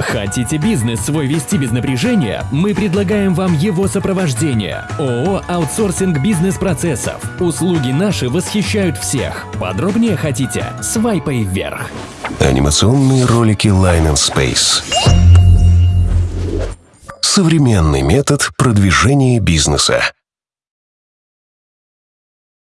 Хотите бизнес свой вести без напряжения? Мы предлагаем вам его сопровождение. ООО «Аутсорсинг бизнес-процессов». Услуги наши восхищают всех. Подробнее хотите? Свайпай вверх. Анимационные ролики Line and Space. Современный метод продвижения бизнеса.